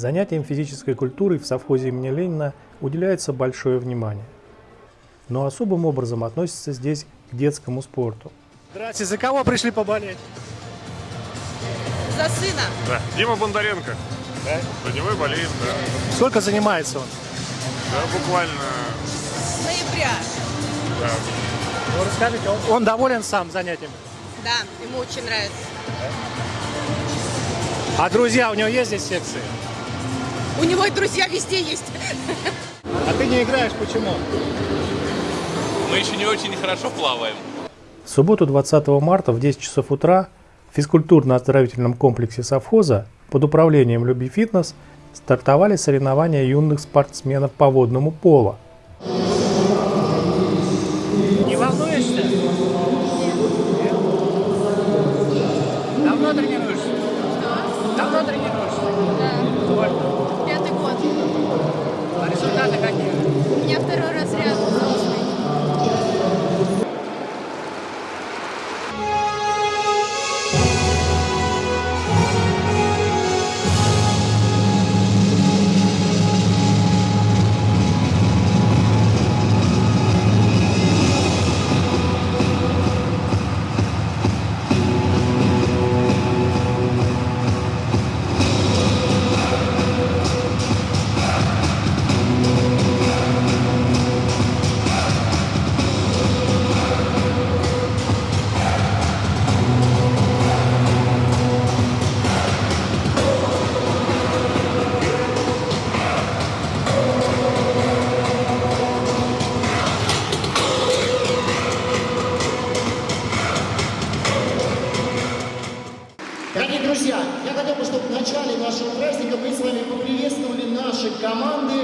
Занятиям физической культурой в совхозе имени Ленина уделяется большое внимание. Но особым образом относится здесь к детскому спорту. Здравствуйте, за кого пришли поболеть? За сына. Да, Дима Бондаренко. Да? За него и болеем, да. Сколько занимается он? Да, буквально, С ноября. да. Ну, расскажите, он, он доволен сам занятием? Да, ему очень нравится. А друзья, у него есть здесь секции? У него и друзья везде есть. А ты не играешь, почему? Мы еще не очень хорошо плаваем. В субботу 20 марта в 10 часов утра в физкультурно-оздоровительном комплексе совхоза под управлением «Люби фитнес» стартовали соревнования юных спортсменов по водному полу. Результаты команды,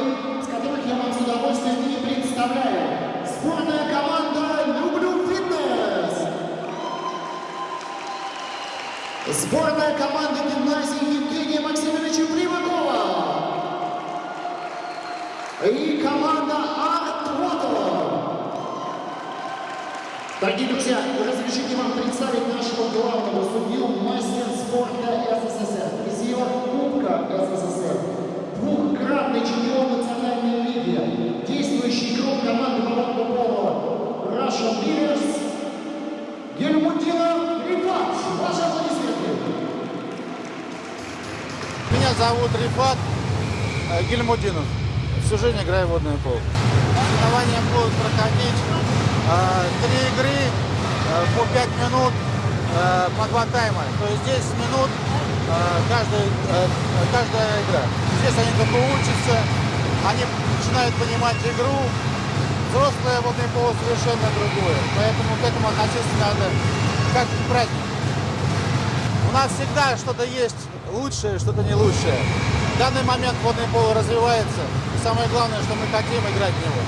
с которых я вам с удовольствием и представляю. Сборная команда «Люблю фитнес». Сборная команда гимназии Евгения Максимовича Примакова. И команда «Арт Water». Дорогие друзья, разрешите вам представить нашего главного судью, мастер спорта СССР, призер Кубка СССР, Гельмутина Рифат. Ваши аплодисменты. Меня зовут Рифат э, Гельмудинов. Всю жизнь играю в водное поло. Соревнования будут проходить э, три игры э, по 5 минут по два тайма. То есть 10 минут каждая, каждая игра. Здесь они только учатся, они начинают понимать игру. Взрослое водное поло совершенно другое. Поэтому к этому относиться надо как к празднику. У нас всегда что-то есть лучшее, что-то не лучшее. В данный момент водное поло развивается. И самое главное, что мы хотим играть в него.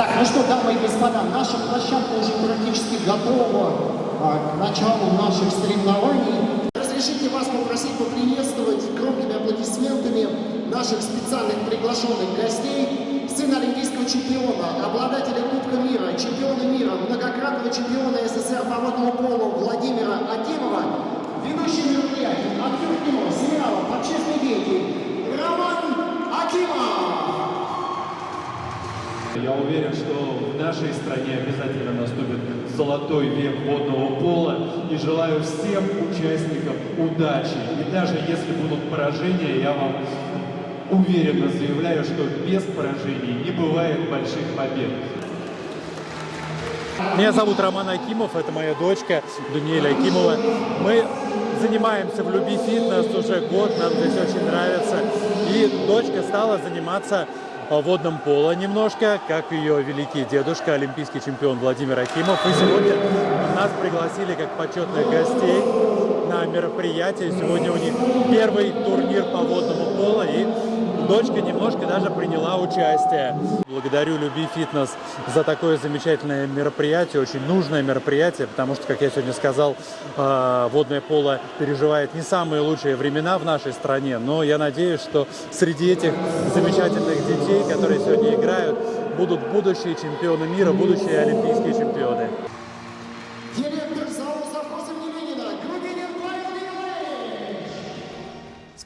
Так, ну что, дамы и господа, наша площадка уже практически готова а, к началу наших соревнований. Разрешите вас попросить поприветствовать громкими аплодисментами наших специальных приглашенных гостей, сына олимпийского чемпиона, обладателя Кубка мира, чемпиона мира, многократного чемпиона СССР по водному полу Владимира Акимова, ведущий мероприятий, актер кино, сериала «Общественный деятель» Роман Акимов. Я уверен, что в нашей стране обязательно наступит золотой век водного пола и желаю всем участникам удачи. И даже если будут поражения, я вам уверенно заявляю, что без поражений не бывает больших побед. Меня зовут Роман Акимов, это моя дочка Даниэля Акимова. Мы занимаемся в Люби фитнес уже год, нам здесь очень нравится. И дочка стала заниматься водным поло немножко, как ее великий дедушка, олимпийский чемпион Владимир Акимов. И сегодня нас пригласили как почетных гостей на мероприятие. Сегодня у них первый турнир по водному поло, и дочка немножко даже приняла участие. Благодарю Люби Фитнес за такое замечательное мероприятие, очень нужное мероприятие, потому что, как я сегодня сказал, э, водное поло переживает не самые лучшие времена в нашей стране, но я надеюсь, что среди этих замечательных детей, которые сегодня играют, будут будущие чемпионы мира, будущие олимпийские чемпионы.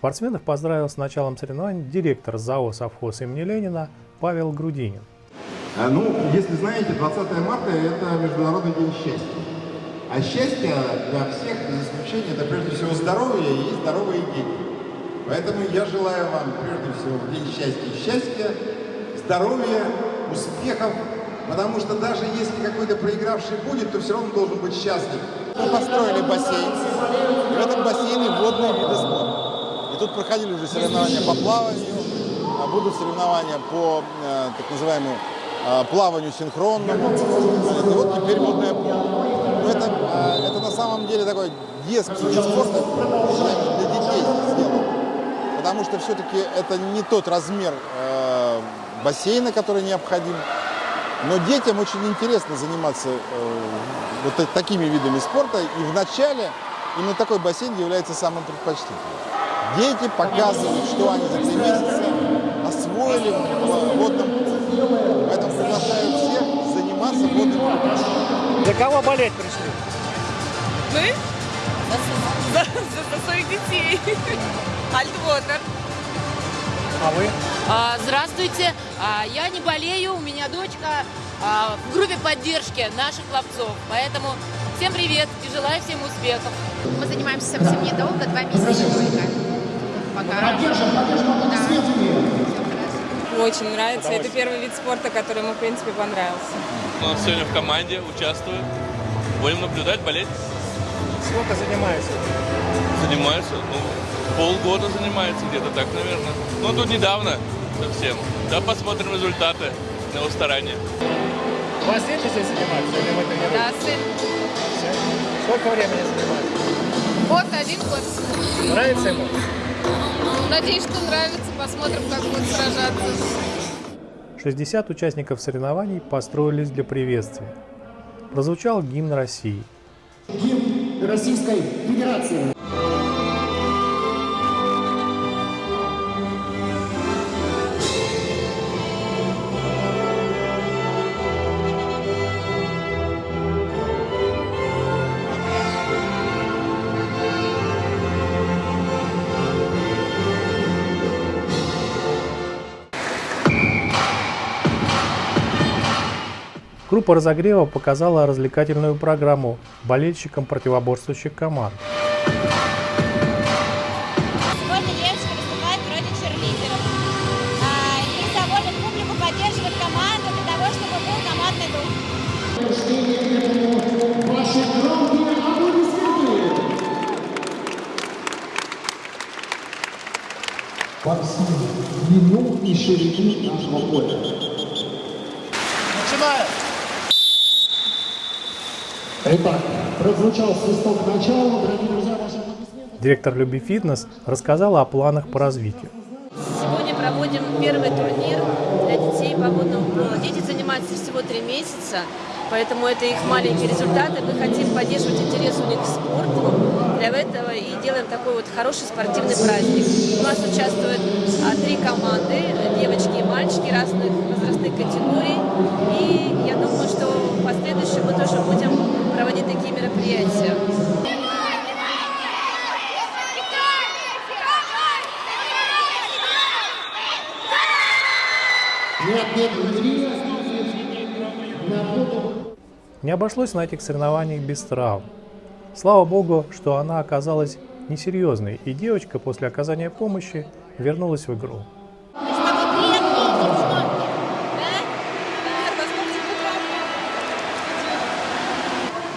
Спортсменов поздравил с началом соревнований директор ЗАО «Совхоз» имени Ленина Павел Грудинин. А, Ну, если знаете, 20 марта – это Международный день счастья. А счастье для всех, без исключения, это прежде всего здоровье и здоровые дети. Поэтому я желаю вам прежде всего в день счастья счастья, здоровья, успехов, потому что даже если какой-то проигравший будет, то все равно должен быть счастлив. Мы построили бассейн. В этом бассейне спорта. И тут проходили уже соревнования по плаванию, а будут соревнования по э, так называемому э, плаванию синхронному. И вот теперь водное поло. Но это, э, это на самом деле такой детский вид спорта для детей сделан. Потому что все-таки это не тот размер бассейна, который необходим. Но детям очень интересно заниматься вот та- такими видами спорта. И вначале именно такой бассейн является самым предпочтительным. Дети показывают, что они за три месяца освоили в водном. Поэтому приглашаю всех заниматься водным полом. За кого болеть пришли? Мы? За, за- за своих детей. Альтвотер. А вы? А, Здравствуйте, А, я не болею, у меня дочка а, в группе поддержки наших ловцов, поэтому всем привет и желаю всем успехов. Мы занимаемся совсем недолго, два месяца только. Пока. Поддержим, поддержим аплодисментами. Очень нравится, это первый вид спорта, который ему, в принципе, понравился. У нас сегодня в команде участвую. Будем наблюдать, болеть. Сколько занимаетесь? Занимаются, ну, полгода занимается где-то так, наверное. Ну, тут недавно совсем. Да, посмотрим результаты на его старания. У вас дети здесь занимаются или вы? Да, сын. Сколько времени занимаетесь? Год, один год. Нравится ему? Надеюсь, что нравится. Посмотрим, как будет сражаться. 60 участников соревнований построились для приветствия. Прозвучал гимн России. Гимн Российской Федерации. Группа разогрева показала развлекательную программу болельщикам противоборствующих команд. Сегодня девочка выступает в роли черлидеров. А, И доводит публику, поддерживает команду для того, чтобы был командный дух. Во всю длину и ширину нашего поля. Итак, прозвучал свисток начала. Дорогие друзья, ваши аплодисменты. Директор Люби Фитнес рассказала о планах по развитию. Сегодня проводим первый турнир для детей погодного пола. Дети занимаются всего три месяца, поэтому это их маленькие результаты. Мы хотим поддерживать интерес у них к спорту. Для этого и делаем такой вот хороший спортивный праздник. У нас участвуют а, три команды, девочки и мальчики разных возрастных категорий. И я думаю, что в последующем мы тоже будем проводить такие мероприятия. Не обошлось на этих соревнованиях без травм. Слава богу, что она оказалась несерьезной, и девочка после оказания помощи вернулась в игру.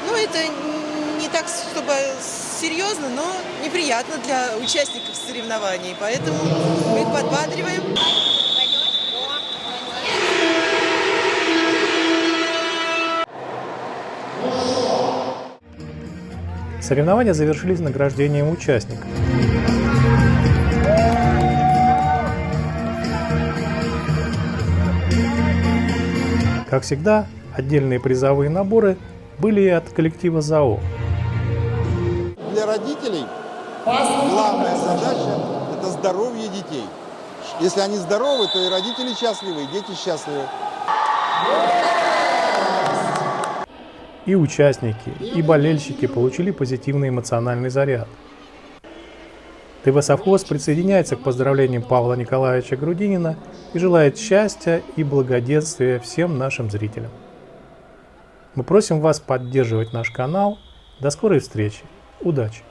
Ну, это не так, чтобы серьезно, но неприятно для участников соревнований. Поэтому мы их подбадриваем. Соревнования завершились награждением участников. Как всегда, отдельные призовые наборы были и от коллектива ЗАО. Для родителей главная задача – это здоровье детей. Если они здоровы, то и родители счастливы, и дети счастливы. И участники, и болельщики получили позитивный эмоциональный заряд. ТВ «Совхоз» присоединяется к поздравлениям Павла Николаевича Грудинина и желает счастья и благоденствия всем нашим зрителям. Мы просим вас поддерживать наш канал. До скорой встречи. Удачи!